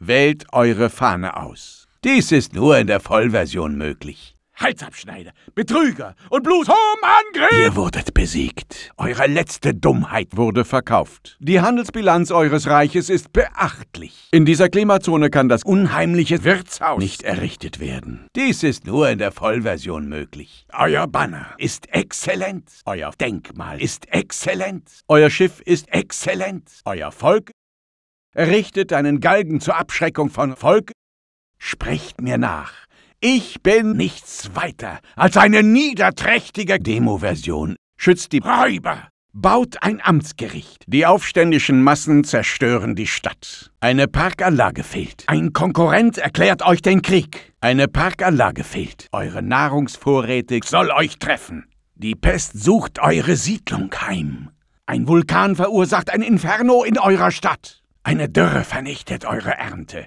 Wählt eure Fahne aus. Dies ist nur in der Vollversion möglich. Halsabschneider, Betrüger und Bluthom-Angriff! Ihr wurdet besiegt. Eure letzte Dummheit wurde verkauft. Die Handelsbilanz eures Reiches ist beachtlich. In dieser Klimazone kann das unheimliche Wirtshaus nicht errichtet werden. Dies ist nur in der Vollversion möglich. Euer Banner ist exzellent. Euer Denkmal ist exzellent. Euer Schiff ist exzellent. Euer Volk errichtet einen Galgen zur Abschreckung von Volk. Sprecht mir nach. Ich bin nichts weiter als eine niederträchtige Demo-Version. Schützt die Räuber. Baut ein Amtsgericht. Die aufständischen Massen zerstören die Stadt. Eine Parkanlage fehlt. Ein Konkurrent erklärt euch den Krieg. Eine Parkanlage fehlt. Eure Nahrungsvorräte soll euch treffen. Die Pest sucht eure Siedlung heim. Ein Vulkan verursacht ein Inferno in eurer Stadt. Eine Dürre vernichtet eure Ernte.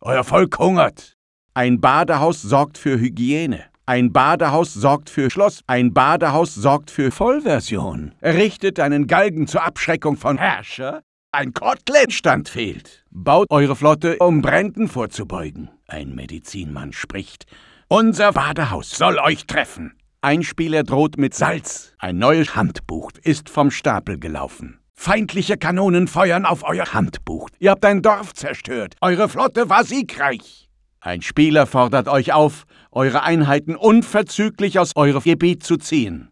Euer Volk hungert. Ein Badehaus sorgt für Hygiene. Ein Badehaus sorgt für Schloss. Ein Badehaus sorgt für Vollversion. Errichtet einen Galgen zur Abschreckung von Herrscher. Ein Kotletstand fehlt. Baut eure Flotte, um Bränden vorzubeugen. Ein Medizinmann spricht. Unser Badehaus soll euch treffen. Ein Spieler droht mit Salz. Ein neues Handbuch ist vom Stapel gelaufen. Feindliche Kanonen feuern auf euer Handbuch. Ihr habt ein Dorf zerstört. Eure Flotte war siegreich. Ein Spieler fordert euch auf, eure Einheiten unverzüglich aus eurem Gebiet zu ziehen.